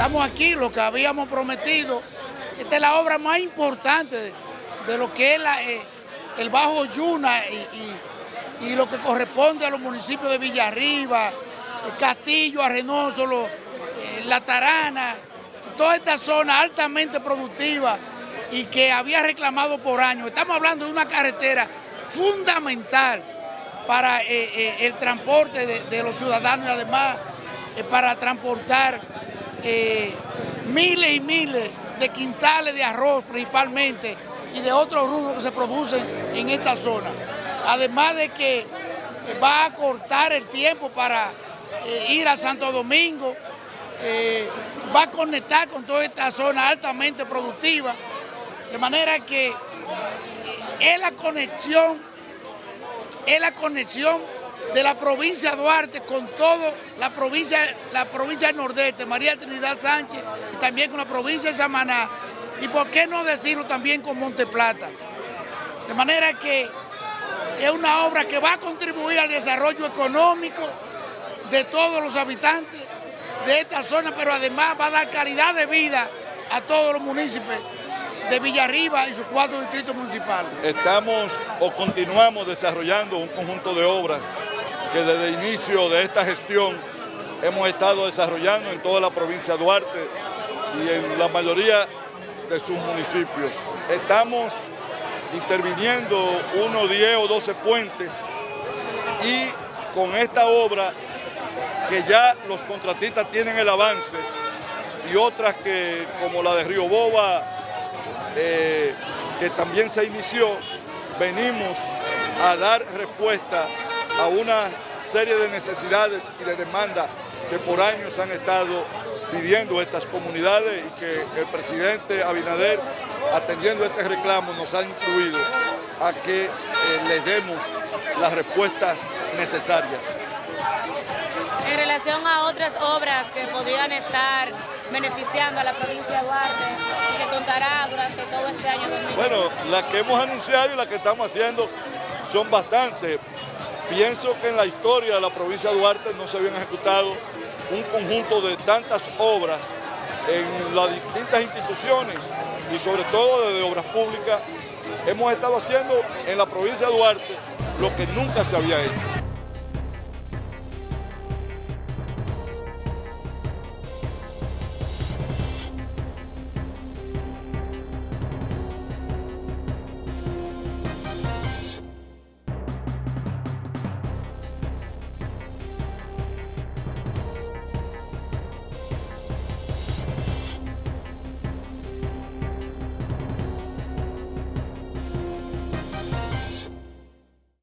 estamos aquí, lo que habíamos prometido. Esta es la obra más importante de, lo que es eh, el Bajo Yuna y, lo que corresponde a los municipios de Villarriba, el Castillo, Arrenoso, eh, La Tarana, toda esta zona altamente productiva y que había reclamado por años. Estamos hablando de una carretera fundamental para eh, el transporte de los ciudadanos y además para transportar eh, miles y miles de quintales de arroz principalmente y de otros rubros que se producen en esta zona. Además de que va a cortar el tiempo para eh, ir a Santo Domingo, eh, va a conectar con toda esta zona altamente productiva, de manera que es la conexión, es la conexión de la provincia de Duarte con toda la provincia, la provincia del Nordeste, María Trinidad Sánchez, y también con la provincia de Samaná, y por qué no decirlo también con Monte Plata. De manera que es una obra que va a contribuir al desarrollo económico de todos los habitantes de esta zona, pero además va a dar calidad de vida a todos los municipios de Villarriba y sus cuatro distritos municipales. Estamos o continuamos desarrollando un conjunto de obras que desde el inicio de esta gestión hemos estado desarrollando en toda la provincia de Duarte y en la mayoría de sus municipios. Estamos interviniendo unos 10 o 12 puentes y con esta obra que ya los contratistas tienen el avance y otras que como la de Río Boba eh, que también se inició, venimos a dar respuesta a una serie de necesidades y de demandas que por años han estado pidiendo estas comunidades y que el presidente Abinader, atendiendo este reclamo, nos ha incluido a que eh, les demos las respuestas necesarias. En relación a otras obras que podrían estar beneficiando a la provincia de Duarte y que contará durante todo este año Bueno, las que hemos anunciado y las que estamos haciendo son bastantes. Pienso que en la historia de la provincia de Duarte no se habían ejecutado un conjunto de tantas obras en las distintas instituciones y sobre todo desde obras públicas. Hemos estado haciendo en la provincia de Duarte lo que nunca se había hecho.